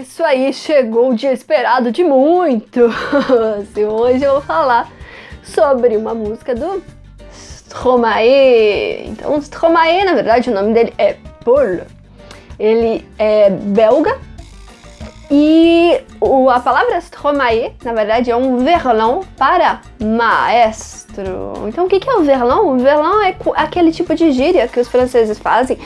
Isso aí, chegou o dia esperado de muito! Hoje eu vou falar sobre uma música do Stromae. Então, Stromae, na verdade, o nome dele é Paul. Ele é belga e o, a palavra Stromae, na verdade, é um verlan para maestro. Então, o que, que é o verlan? O verlan é aquele tipo de gíria que os franceses fazem,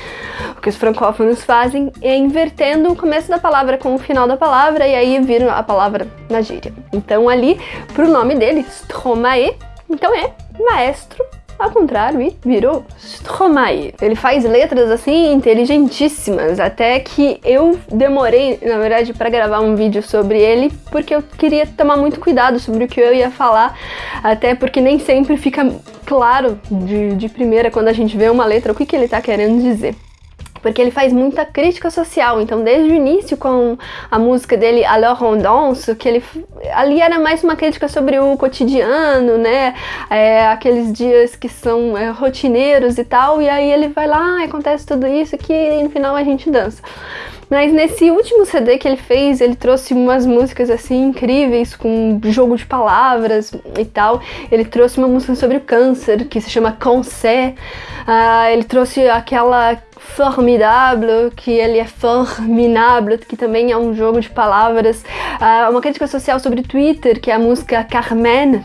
que os francófonos fazem, é invertendo o começo da palavra com o final da palavra e aí viram a palavra na gíria. Então, ali, pro nome dele, Stromae, então é maestro ao contrário, e virou Stromae. Ele faz letras assim inteligentíssimas, até que eu demorei, na verdade, para gravar um vídeo sobre ele, porque eu queria tomar muito cuidado sobre o que eu ia falar, até porque nem sempre fica claro de, de primeira quando a gente vê uma letra o que, que ele está querendo dizer porque ele faz muita crítica social. Então, desde o início, com a música dele Alors on danse, que ele ali era mais uma crítica sobre o cotidiano, né? É, aqueles dias que são é, rotineiros e tal, e aí ele vai lá, acontece tudo isso aqui e no final a gente dança. Mas nesse último CD que ele fez, ele trouxe umas músicas assim incríveis, com jogo de palavras e tal. Ele trouxe uma música sobre o câncer, que se chama Cancer. Uh, ele trouxe aquela Formidable, que ele é forminable, que também é um jogo de palavras. Uh, uma crítica social sobre Twitter, que é a música Carmen,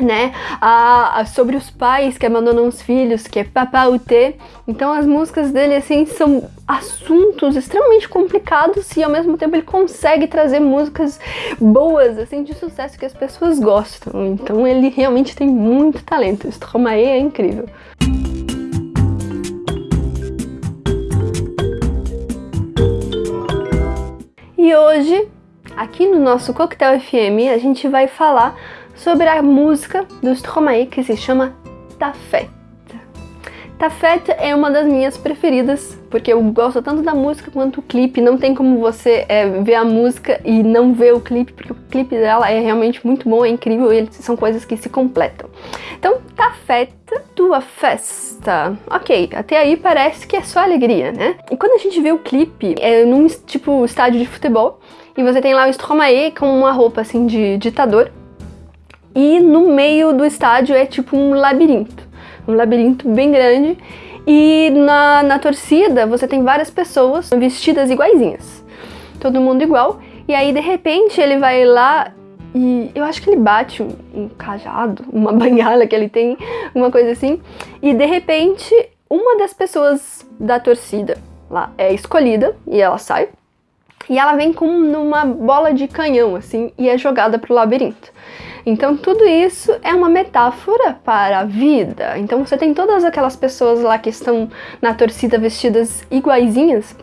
né, a, a, sobre os pais que abandonam os filhos, que é Papa Ute. Então as músicas dele, assim, são assuntos extremamente complicados e ao mesmo tempo ele consegue trazer músicas boas, assim, de sucesso que as pessoas gostam. Então ele realmente tem muito talento. Stromae é incrível. E hoje, aqui no nosso Coquetel FM, a gente vai falar sobre a música do Stromae que se chama Tafet. Tafet é uma das minhas preferidas, porque eu gosto tanto da música quanto o clipe. Não tem como você é, ver a música e não ver o clipe, porque o clipe dela é realmente muito bom, é incrível, e são coisas que se completam. Então, Tafet, tua festa. Ok, até aí parece que é só alegria, né? E quando a gente vê o clipe, é num tipo estádio de futebol, e você tem lá o Stromae com uma roupa assim de ditador, e no meio do estádio é tipo um labirinto, um labirinto bem grande. E na, na torcida você tem várias pessoas vestidas iguaizinhas, todo mundo igual, e aí de repente ele vai lá e eu acho que ele bate um, um cajado, uma banhala que ele tem, uma coisa assim, e de repente uma das pessoas da torcida lá é escolhida e ela sai, e ela vem com uma bola de canhão assim e é jogada pro labirinto. Então tudo isso é uma metáfora para a vida. Então você tem todas aquelas pessoas lá que estão na torcida vestidas iguaizinhas,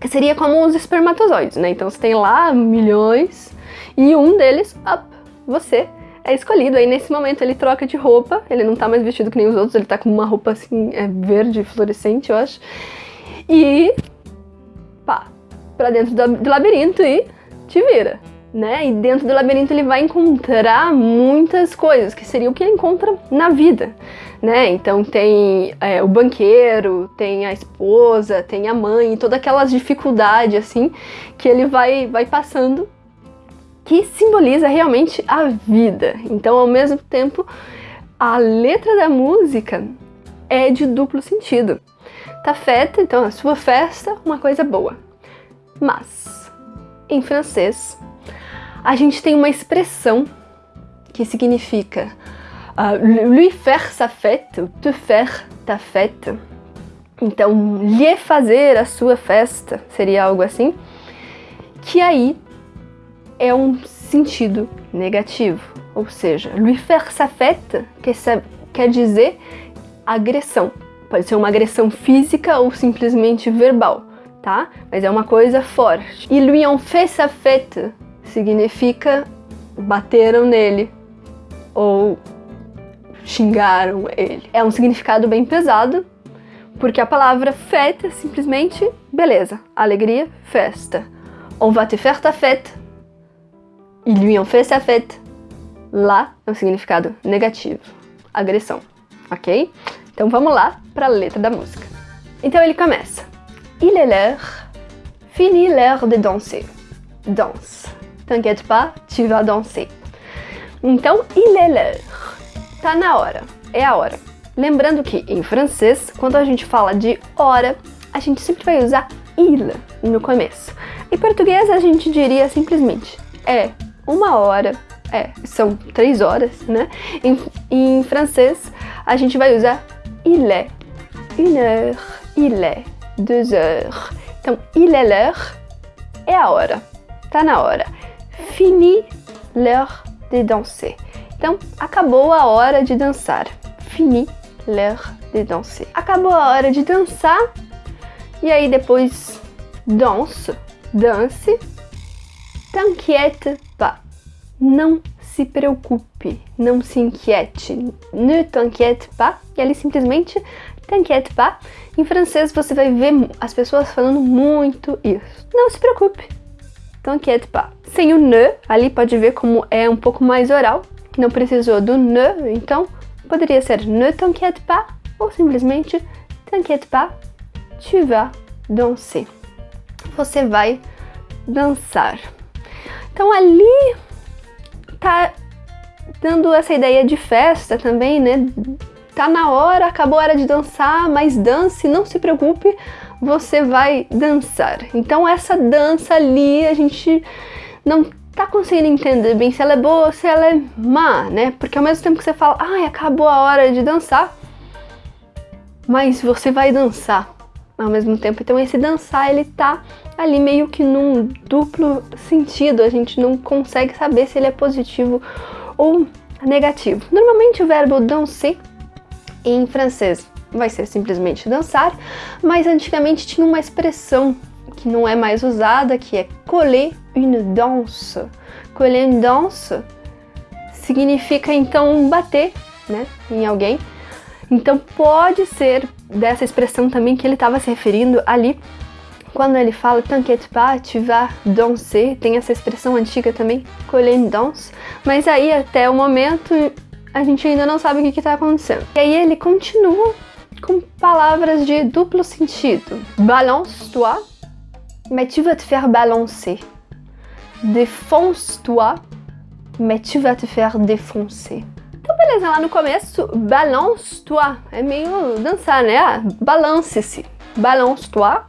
que seria como os espermatozoides, né? Então você tem lá milhões e um deles, up, você é escolhido. Aí nesse momento ele troca de roupa, ele não tá mais vestido que nem os outros, ele tá com uma roupa assim, é verde, fluorescente, eu acho. E pá, pra dentro do, labirinto e te vira né? E dentro do labirinto ele vai encontrar muitas coisas, que seria o que ele encontra na vida, né? Então tem é, o banqueiro, tem a esposa, tem a mãe, todas aquelas dificuldades, assim, que ele vai, vai passando, que simboliza realmente a vida. Então, ao mesmo tempo, a letra da música é de duplo sentido. Tá feta, então a sua festa, uma coisa boa. Mas, em francês, a gente tem uma expressão que significa uh, lui faire sa fête, te faire ta fête. Então, lhe fazer a sua festa seria algo assim, que aí é um sentido negativo. Ou seja, lui faire sa fête quer, quer dizer agressão. Pode ser uma agressão física ou simplesmente verbal, tá? Mas é uma coisa forte. E lui en fait sa fête significa bateram nele ou xingaram ele. É um significado bem pesado, porque a palavra fête simplesmente beleza, alegria, festa. On va te faire ta fête. Ils lui ont fait sa fête. Lá é um significado negativo, agressão, ok? Então vamos lá para a letra da música. Então ele começa. Il est l'heure, fini l'heure de danser. danse. T'inquiète pas, tu vas danser. Então, il est l'heure. Tá na hora. É a hora. Lembrando que em francês, quando a gente fala de hora, a gente sempre vai usar il no começo. Em português, a gente diria simplesmente é uma hora, é, são três horas, né? Em, em francês, a gente vai usar il est, une heure, il est, deux heures. Então, il est l'heure é a hora, tá na hora. Fini l'heure de danser. Então, acabou a hora de dançar. Fini l'heure de danser. Acabou a hora de dançar. E aí depois danse, dance. T'inquiète pas. Não se preocupe, não se inquiete. Ne t'inquiète pas. E ali simplesmente t'inquiète pas. Em francês você vai ver as pessoas falando muito isso. Não se preocupe. T'inquiète pas. Sem o ne, ali pode ver como é um pouco mais oral. Não precisou do ne, então poderia ser ne t'inquiète pas ou simplesmente t'inquiète pas, tu vas danser. Você vai dançar. Então ali tá dando essa ideia de festa também, né? Tá na hora, acabou a hora de dançar, mas dance, não se preocupe, você vai dançar. Então essa dança ali a gente não tá conseguindo entender bem se ela é boa ou se ela é má, né? Porque ao mesmo tempo que você fala, ai, acabou a hora de dançar, mas você vai dançar ao mesmo tempo. Então esse dançar, ele tá ali meio que num duplo sentido, a gente não consegue saber se ele é positivo ou negativo. Normalmente o verbo danser em francês vai ser simplesmente dançar, mas antigamente tinha uma expressão que não é mais usada, que é coller une danse. Coller une danse significa então bater né, em alguém. Então pode ser dessa expressão também que ele estava se referindo ali, quando ele fala T'inquiète pas, tu vas danser, tem essa expressão antiga também, coller une danse, mas aí até o momento a gente ainda não sabe o que está acontecendo. E aí ele continua com palavras de duplo sentido. Balance-toi, mais tu vas te faire balancer. Défonce-toi, mais tu vas te faire défoncer. Então, beleza, lá no começo, balance-toi, é meio dançar, né? Ah, balance-se, balance-toi,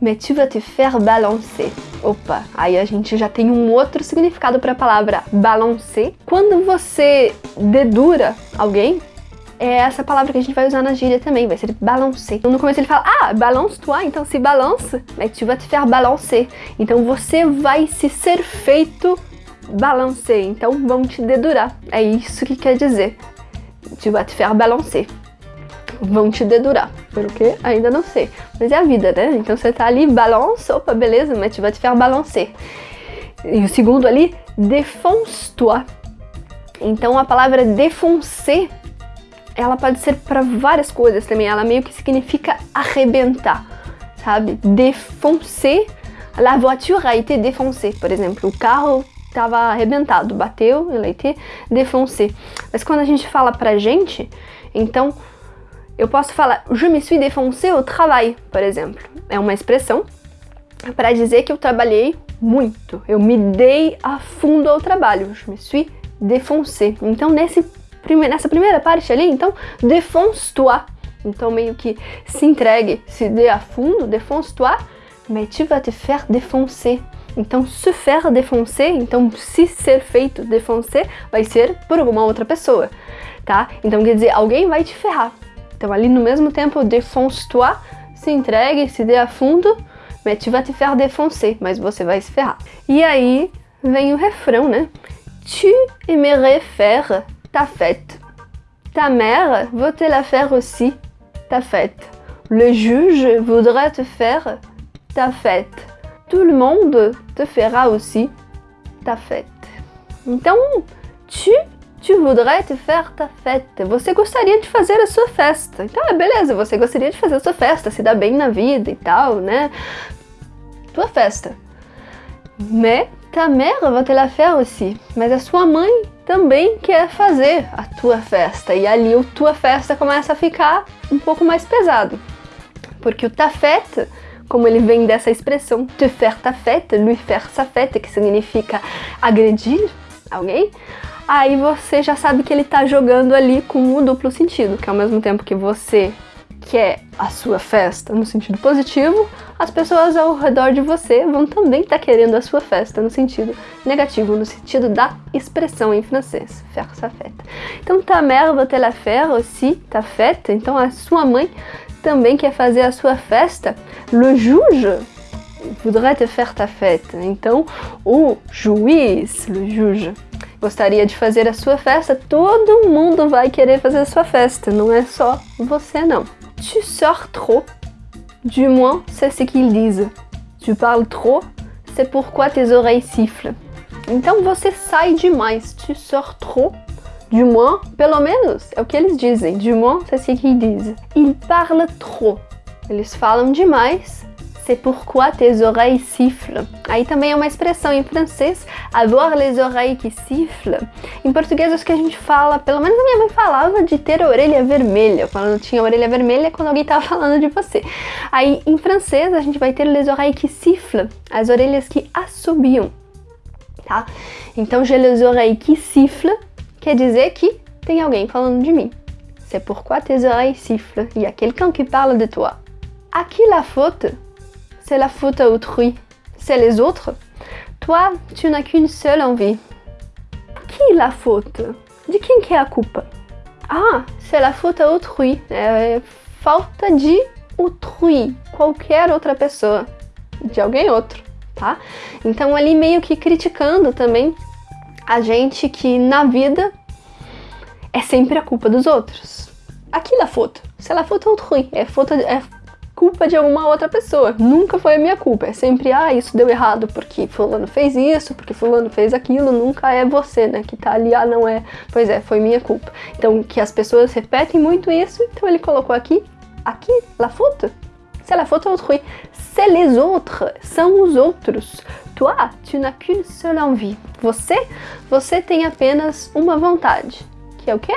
mais tu vas te faire balancer. Opa, aí a gente já tem um outro significado para a palavra balancer. Quando você dedura alguém, é essa palavra que a gente vai usar na gíria também, vai ser balancer. Então no começo ele fala, ah, balance-toi, então se balance, mais tu te faire balancer. Então você vai se ser feito balancer, então vão te dedurar. É isso que quer dizer. Tu vas te faire balancer. Vão te dedurar. Por quê? Ainda não sei. Mas é a vida, né? Então você tá ali, balance, opa, beleza, mas tu vas te faire balancer. E o segundo ali, défonce-toi. Então a palavra défoncer, ela pode ser para várias coisas também. Ela meio que significa arrebentar, sabe? Défoncer, la voiture a été défoncée, por exemplo. O carro estava arrebentado, bateu, ele a été défoncé. Mas quando a gente fala pra gente, então eu posso falar je me suis défoncé au travail, por exemplo. É uma expressão para dizer que eu trabalhei muito, eu me dei a fundo ao trabalho, je me suis défoncé. Então nesse nessa primeira parte ali, então défonce-toi. Então meio que se entregue, se dê a fundo, défonce-toi, mais tu vas te faire défoncer. Então, se faire défoncer, então se ser feito défoncer, vai ser por alguma outra pessoa, tá? Então quer dizer, alguém vai te ferrar. Então ali no mesmo tempo, défonce-toi, se entregue, se dê fundo, mais tu vas te faire défoncer, mas você vai se ferrar. E aí vem o refrão, né? Tu aimerais faire ta fête. Ta mère veut te la faire aussi, ta fête. Le juge voudrait te faire ta fête. Tout le monde te fera aussi ta fête. Então, tu, tu voudrais te faire ta fête. Você gostaria de fazer a sua festa. Então, é beleza, você gostaria de fazer a sua festa, se dar bem na vida e tal, né? Tua festa. Mais ta mère va te la faire aussi. Mas a sua mãe também quer fazer a tua festa. E ali o tua festa começa a ficar um pouco mais pesado. Porque o ta fête como ele vem dessa expressão te faire ta fête, lui faire sa fête, que significa agredir alguém, aí você já sabe que ele está jogando ali com um duplo sentido, que ao mesmo tempo que você quer a sua festa no sentido positivo, as pessoas ao redor de você vão também estar tá querendo a sua festa no sentido negativo, no sentido da expressão em francês, faire sa fête. Então, ta mère te la faire aussi, ta fête. Então, a sua mãe também quer fazer a sua festa. Le juge voudrait te faire ta fête. Então, o juiz, le juge, gostaria de fazer a sua festa. Todo mundo vai querer fazer a sua festa, não é só você não. Tu sors trop. Du moins, c'est ce qu'ils disent. Tu parles trop, c'est pourquoi tes oreilles sifflent. Então você sai demais. Tu sors trop. Du moins, pelo menos, é o que eles dizem. Du moins, c'est ce qu'ils disent. Ils parlent trop. Eles falam demais. C'est pourquoi tes oreilles sifflent. Aí também é uma expressão em francês, avoir les oreilles qui sifflent. Em português, acho que a gente fala, pelo menos a minha mãe falava de ter a orelha vermelha, quando tinha a orelha vermelha quando alguém estava falando de você. Aí em francês, a gente vai ter les oreilles qui sifflent, as orelhas que assobiam, tá? Então, j'ai les oreilles qui sifflent quer dizer que tem alguém falando de mim. C'est pourquoi tes oreilles sifflent. Il y a quelqu'un qui parle de toi. À qui la faute c'est la faute à autrui, c'est les autres. Toi, tu n'as qu'une seule envie. Qui la faute? De quem que é a culpa? Ah, c'est la faute à autrui. É falta de autrui, qualquer outra pessoa, de alguém outro, tá? Então ali meio que criticando também a gente que na vida é sempre a culpa dos outros. Aqui la faute, c'est la faute à autrui, é, faute, é culpa de alguma outra pessoa. Nunca foi a minha culpa. É sempre, ah, isso deu errado porque fulano fez isso, porque fulano fez aquilo. Nunca é você, né, que tá ali, ah, não é. Pois é, foi minha culpa. Então, que as pessoas repetem muito isso, então ele colocou aqui, aqui, la faute. C'est la faute autrui. C'est les autres. São os outros. Toi, tu n'as qu'une seule envie. Você, você tem apenas uma vontade. Que é o quê?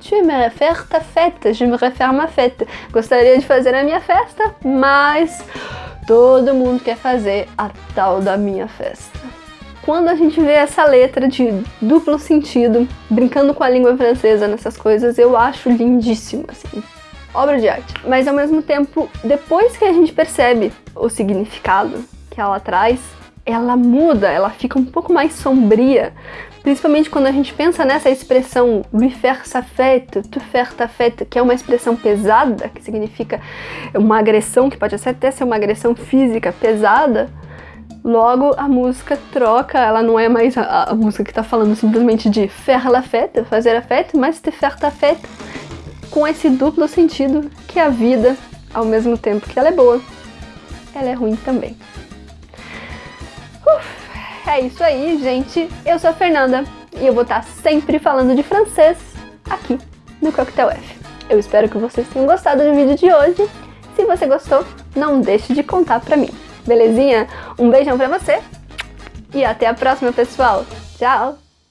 Tu aimerais faire ta fête, j'aimerais faire ma fête. Gostaria de fazer a minha festa, mas todo mundo quer fazer a tal da minha festa. Quando a gente vê essa letra de duplo sentido, brincando com a língua francesa nessas coisas, eu acho lindíssimo, assim, obra de arte. Mas ao mesmo tempo, depois que a gente percebe o significado que ela traz, ela muda, ela fica um pouco mais sombria, Principalmente quando a gente pensa nessa expressão lui faire sa fête, tu faire ta que é uma expressão pesada, que significa uma agressão, que pode até ser uma agressão física pesada, logo a música troca, ela não é mais a, a música que está falando simplesmente de faire la fête, fazer a mas te faire ta com esse duplo sentido que é a vida, ao mesmo tempo que ela é boa, ela é ruim também. É isso aí, gente. Eu sou a Fernanda e eu vou estar sempre falando de francês aqui no Coquetel F. Eu espero que vocês tenham gostado do vídeo de hoje. Se você gostou, não deixe de contar pra mim. Belezinha? Um beijão pra você e até a próxima, pessoal. Tchau!